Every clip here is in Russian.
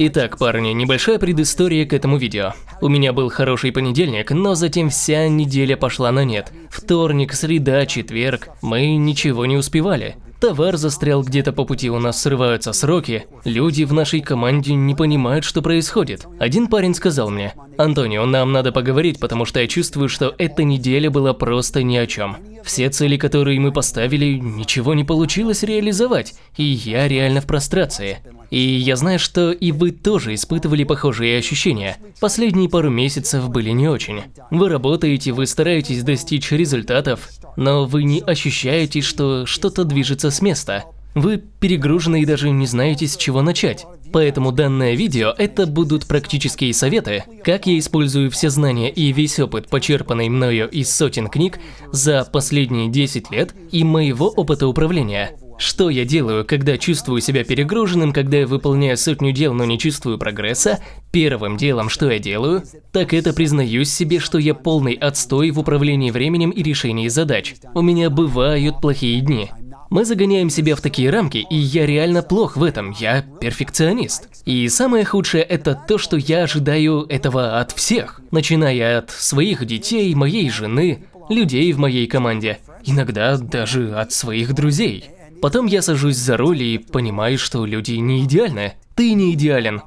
Итак, парни, небольшая предыстория к этому видео. У меня был хороший понедельник, но затем вся неделя пошла на нет. Вторник, среда, четверг, мы ничего не успевали. Товар застрял где-то по пути, у нас срываются сроки. Люди в нашей команде не понимают, что происходит. Один парень сказал мне, «Антонио, нам надо поговорить, потому что я чувствую, что эта неделя была просто ни о чем. Все цели, которые мы поставили, ничего не получилось реализовать, и я реально в прострации. И я знаю, что и вы тоже испытывали похожие ощущения. Последние пару месяцев были не очень. Вы работаете, вы стараетесь достичь результатов, но вы не ощущаете, что что-то движется с места. Вы перегружены и даже не знаете, с чего начать. Поэтому данное видео – это будут практические советы, как я использую все знания и весь опыт, почерпанный мною из сотен книг за последние 10 лет и моего опыта управления. Что я делаю, когда чувствую себя перегруженным, когда я выполняю сотню дел, но не чувствую прогресса? Первым делом, что я делаю, так это признаюсь себе, что я полный отстой в управлении временем и решении задач. У меня бывают плохие дни. Мы загоняем себя в такие рамки, и я реально плох в этом, я перфекционист. И самое худшее это то, что я ожидаю этого от всех, начиная от своих детей, моей жены, людей в моей команде, иногда даже от своих друзей. Потом я сажусь за руль и понимаю, что люди не идеальны. Ты не идеален.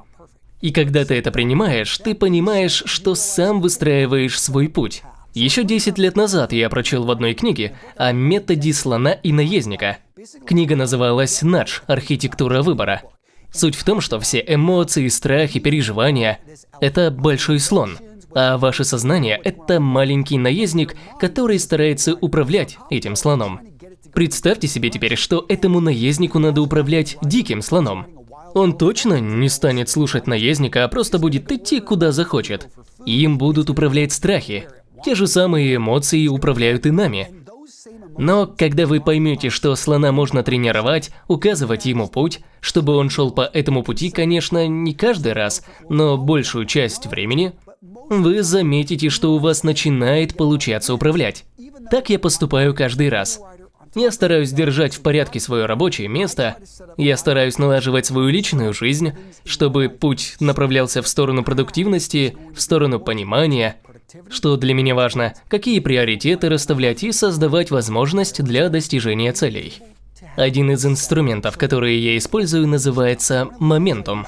И когда ты это принимаешь, ты понимаешь, что сам выстраиваешь свой путь. Еще 10 лет назад я прочел в одной книге о методе слона и наездника. Книга называлась «Надж. Архитектура выбора». Суть в том, что все эмоции, страхи, переживания – это большой слон, а ваше сознание – это маленький наездник, который старается управлять этим слоном. Представьте себе теперь, что этому наезднику надо управлять диким слоном. Он точно не станет слушать наездника, а просто будет идти куда захочет. Им будут управлять страхи. Те же самые эмоции управляют и нами. Но когда вы поймете, что слона можно тренировать, указывать ему путь, чтобы он шел по этому пути, конечно, не каждый раз, но большую часть времени, вы заметите, что у вас начинает получаться управлять. Так я поступаю каждый раз. Я стараюсь держать в порядке свое рабочее место, я стараюсь налаживать свою личную жизнь, чтобы путь направлялся в сторону продуктивности, в сторону понимания, что для меня важно, какие приоритеты расставлять и создавать возможность для достижения целей. Один из инструментов, которые я использую, называется «Моментум».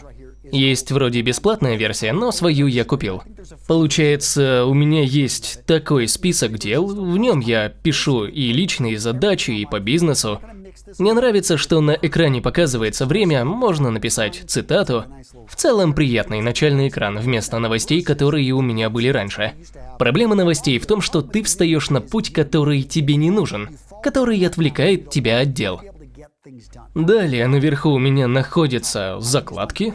Есть вроде бесплатная версия, но свою я купил. Получается, у меня есть такой список дел, в нем я пишу и личные задачи, и по бизнесу. Мне нравится, что на экране показывается время, можно написать цитату. В целом приятный начальный экран вместо новостей, которые у меня были раньше. Проблема новостей в том, что ты встаешь на путь, который тебе не нужен, который отвлекает тебя от дел. Далее наверху у меня находятся закладки,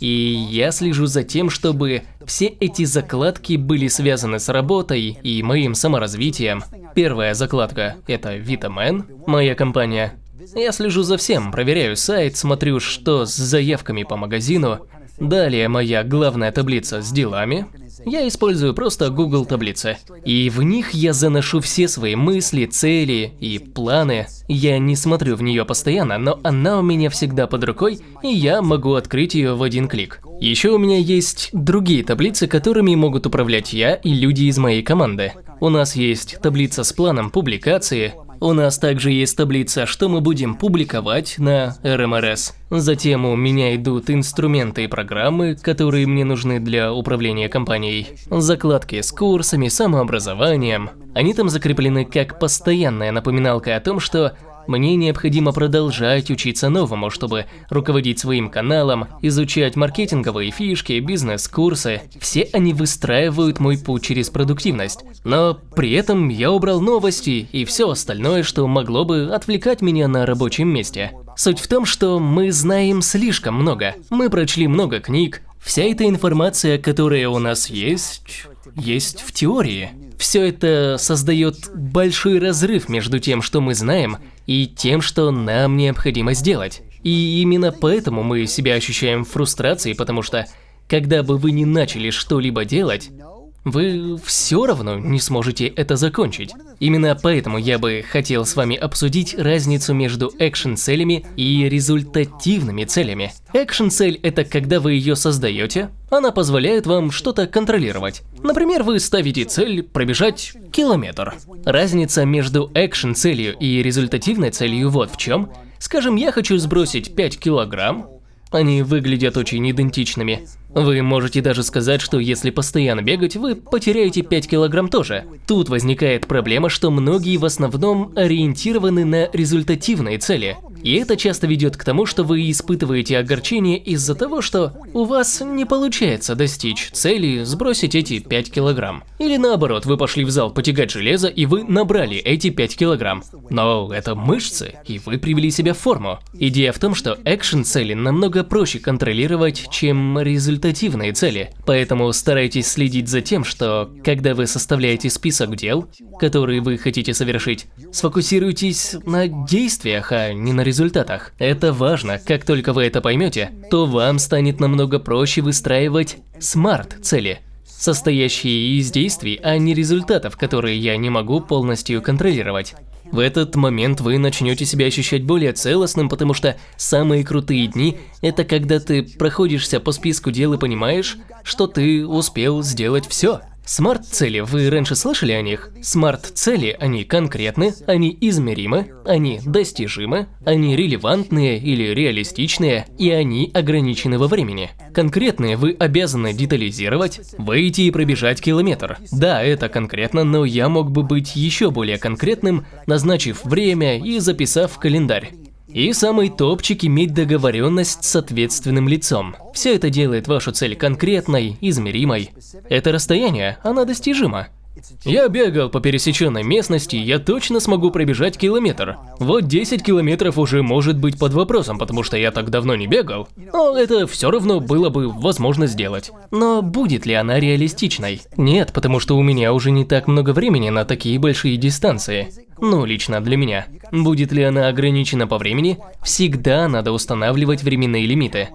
и я слежу за тем, чтобы все эти закладки были связаны с работой и моим саморазвитием. Первая закладка – это Vitaman, моя компания. Я слежу за всем, проверяю сайт, смотрю, что с заявками по магазину. Далее моя главная таблица с делами, я использую просто Google таблицы. И в них я заношу все свои мысли, цели и планы. Я не смотрю в нее постоянно, но она у меня всегда под рукой, и я могу открыть ее в один клик. Еще у меня есть другие таблицы, которыми могут управлять я и люди из моей команды. У нас есть таблица с планом публикации, у нас также есть таблица, что мы будем публиковать на РМРС. Затем у меня идут инструменты и программы, которые мне нужны для управления компанией. Закладки с курсами, самообразованием. Они там закреплены как постоянная напоминалка о том, что мне необходимо продолжать учиться новому, чтобы руководить своим каналом, изучать маркетинговые фишки, бизнес-курсы. Все они выстраивают мой путь через продуктивность. Но при этом я убрал новости и все остальное, что могло бы отвлекать меня на рабочем месте. Суть в том, что мы знаем слишком много. Мы прочли много книг. Вся эта информация, которая у нас есть, есть в теории. Все это создает большой разрыв между тем, что мы знаем, и тем, что нам необходимо сделать. И именно поэтому мы себя ощущаем в фрустрации, потому что, когда бы вы не начали что-либо делать, вы все равно не сможете это закончить. Именно поэтому я бы хотел с вами обсудить разницу между экшн-целями и результативными целями. Экшн-цель – это когда вы ее создаете, она позволяет вам что-то контролировать. Например, вы ставите цель пробежать километр. Разница между экшн-целью и результативной целью вот в чем. Скажем, я хочу сбросить 5 килограмм, они выглядят очень идентичными. Вы можете даже сказать, что если постоянно бегать, вы потеряете 5 килограмм тоже. Тут возникает проблема, что многие в основном ориентированы на результативные цели. И это часто ведет к тому, что вы испытываете огорчение из-за того, что у вас не получается достичь цели сбросить эти 5 килограмм. Или наоборот, вы пошли в зал потягать железо и вы набрали эти 5 килограмм. Но это мышцы, и вы привели себя в форму. Идея в том, что экшен цели намного проще контролировать, чем результативные цели. Поэтому старайтесь следить за тем, что когда вы составляете список дел, которые вы хотите совершить, сфокусируйтесь на действиях, а не на результатах. Это важно, как только вы это поймете, то вам станет намного проще выстраивать смарт-цели, состоящие из действий, а не результатов, которые я не могу полностью контролировать. В этот момент вы начнете себя ощущать более целостным, потому что самые крутые дни – это когда ты проходишься по списку дел и понимаешь, что ты успел сделать все. Смарт-цели, вы раньше слышали о них? Смарт-цели, они конкретны, они измеримы, они достижимы, они релевантные или реалистичные, и они ограничены во времени. Конкретные вы обязаны детализировать, выйти и пробежать километр. Да, это конкретно, но я мог бы быть еще более конкретным, назначив время и записав в календарь. И самый топчик иметь договоренность с ответственным лицом. Все это делает вашу цель конкретной, измеримой. Это расстояние, оно достижимо. Я бегал по пересеченной местности, я точно смогу пробежать километр. Вот 10 километров уже может быть под вопросом, потому что я так давно не бегал. Но это все равно было бы возможно сделать. Но будет ли она реалистичной? Нет, потому что у меня уже не так много времени на такие большие дистанции. Ну, лично для меня. Будет ли она ограничена по времени? Всегда надо устанавливать временные лимиты.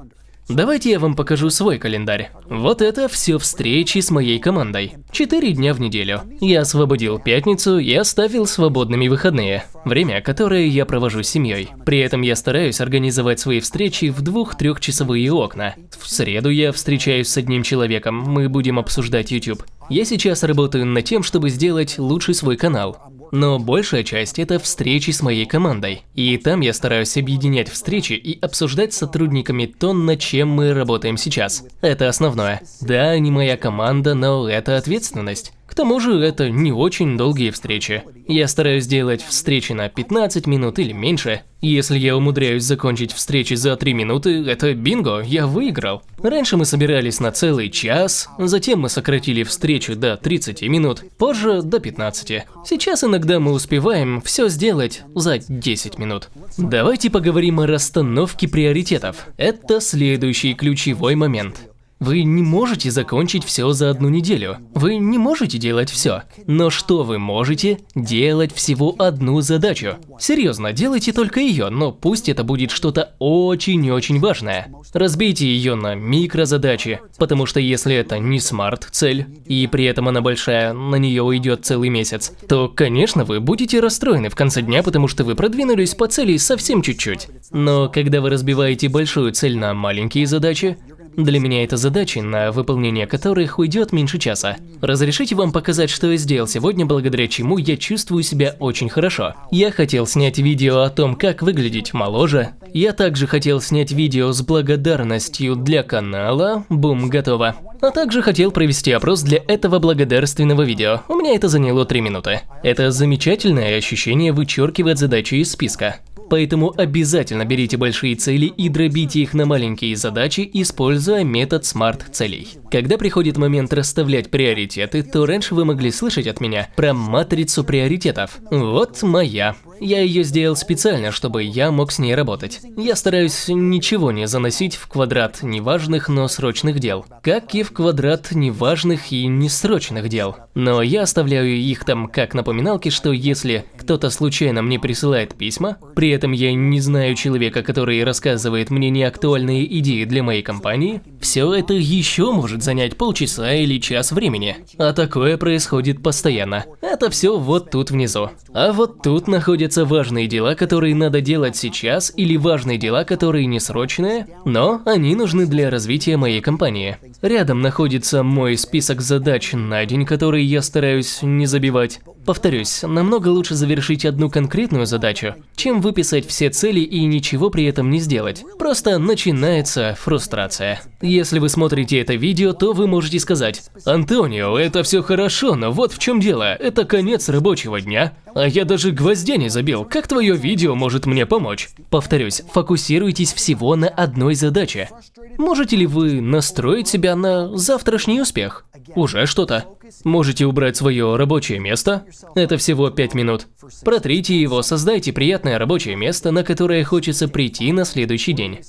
Давайте я вам покажу свой календарь. Вот это все встречи с моей командой. Четыре дня в неделю. Я освободил пятницу и оставил свободными выходные. Время, которое я провожу с семьей. При этом я стараюсь организовать свои встречи в двух-трехчасовые окна. В среду я встречаюсь с одним человеком, мы будем обсуждать YouTube. Я сейчас работаю над тем, чтобы сделать лучший свой канал. Но большая часть – это встречи с моей командой. И там я стараюсь объединять встречи и обсуждать с сотрудниками то, над чем мы работаем сейчас. Это основное. Да, не моя команда, но это ответственность. К тому же это не очень долгие встречи. Я стараюсь делать встречи на 15 минут или меньше. Если я умудряюсь закончить встречи за 3 минуты, это бинго, я выиграл. Раньше мы собирались на целый час, затем мы сократили встречу до 30 минут, позже до 15. Сейчас иногда мы успеваем все сделать за 10 минут. Давайте поговорим о расстановке приоритетов. Это следующий ключевой момент. Вы не можете закончить все за одну неделю. Вы не можете делать все. Но что вы можете? Делать всего одну задачу. Серьезно, делайте только ее, но пусть это будет что-то очень-очень важное. Разбейте ее на микрозадачи, потому что если это не смарт-цель, и при этом она большая, на нее уйдет целый месяц, то, конечно, вы будете расстроены в конце дня, потому что вы продвинулись по цели совсем чуть-чуть. Но когда вы разбиваете большую цель на маленькие задачи, для меня это задачи, на выполнение которых уйдет меньше часа. Разрешите вам показать, что я сделал сегодня, благодаря чему я чувствую себя очень хорошо. Я хотел снять видео о том, как выглядеть моложе. Я также хотел снять видео с благодарностью для канала. Бум, готово. А также хотел провести опрос для этого благодарственного видео. У меня это заняло 3 минуты. Это замечательное ощущение вычеркивать задачи из списка. Поэтому обязательно берите большие цели и дробите их на маленькие задачи, используя метод смарт-целей. Когда приходит момент расставлять приоритеты, то раньше вы могли слышать от меня про матрицу приоритетов. Вот моя. Я ее сделал специально, чтобы я мог с ней работать. Я стараюсь ничего не заносить в квадрат неважных, но срочных дел, как и в квадрат неважных и несрочных дел. Но я оставляю их там как напоминалки, что если кто-то случайно мне присылает письма, при этом я не знаю человека, который рассказывает мне неактуальные идеи для моей компании, все это еще может занять полчаса или час времени. А такое происходит постоянно. Это все вот тут внизу. А вот тут находятся важные дела, которые надо делать сейчас, или важные дела, которые не срочные, но они нужны для развития моей компании. Рядом находится мой список задач на день, который я стараюсь не забивать. Повторюсь, намного лучше завершить одну конкретную задачу, чем выписать все цели и ничего при этом не сделать. Просто начинается фрустрация. Если вы смотрите это видео, то вы можете сказать, «Антонио, это все хорошо, но вот в чем дело, это конец рабочего дня, а я даже гвоздя не забил, как твое видео может мне помочь?» Повторюсь, фокусируйтесь всего на одной задаче. Можете ли вы настроить себя на завтрашний успех? Уже что-то. Можете убрать свое рабочее место. Это всего 5 минут. Протрите его, создайте приятное рабочее место, на которое хочется прийти на следующий день.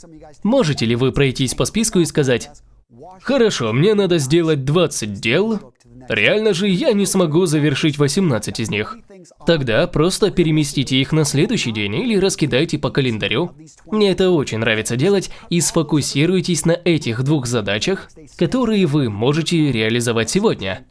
Можете ли вы пройтись по списку и сказать, «Хорошо, мне надо сделать 20 дел, Реально же я не смогу завершить 18 из них. Тогда просто переместите их на следующий день или раскидайте по календарю. Мне это очень нравится делать и сфокусируйтесь на этих двух задачах, которые вы можете реализовать сегодня.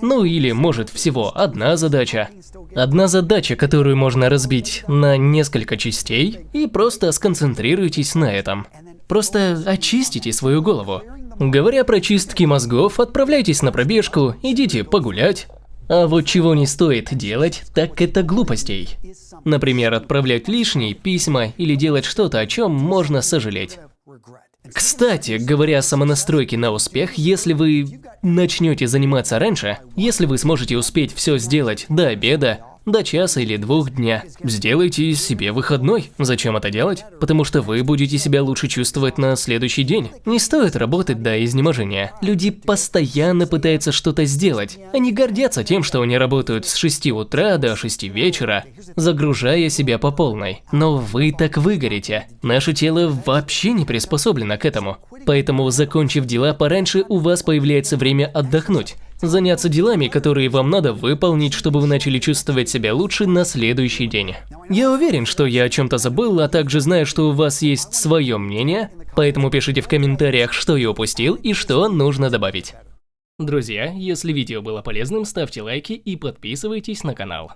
Ну или может всего одна задача. Одна задача, которую можно разбить на несколько частей и просто сконцентрируйтесь на этом. Просто очистите свою голову. Говоря про чистки мозгов, отправляйтесь на пробежку, идите погулять. А вот чего не стоит делать, так это глупостей. Например, отправлять лишние письма или делать что-то, о чем можно сожалеть. Кстати, говоря о самонастройке на успех, если вы начнете заниматься раньше, если вы сможете успеть все сделать до обеда, до часа или двух дня. Сделайте себе выходной. Зачем это делать? Потому что вы будете себя лучше чувствовать на следующий день. Не стоит работать до изнеможения. Люди постоянно пытаются что-то сделать. Они гордятся тем, что они работают с 6 утра до 6 вечера, загружая себя по полной. Но вы так выгорите. Наше тело вообще не приспособлено к этому. Поэтому, закончив дела пораньше, у вас появляется время отдохнуть заняться делами, которые вам надо выполнить, чтобы вы начали чувствовать себя лучше на следующий день. Я уверен, что я о чем-то забыл, а также знаю, что у вас есть свое мнение, поэтому пишите в комментариях, что я упустил и что нужно добавить. Друзья, если видео было полезным, ставьте лайки и подписывайтесь на канал.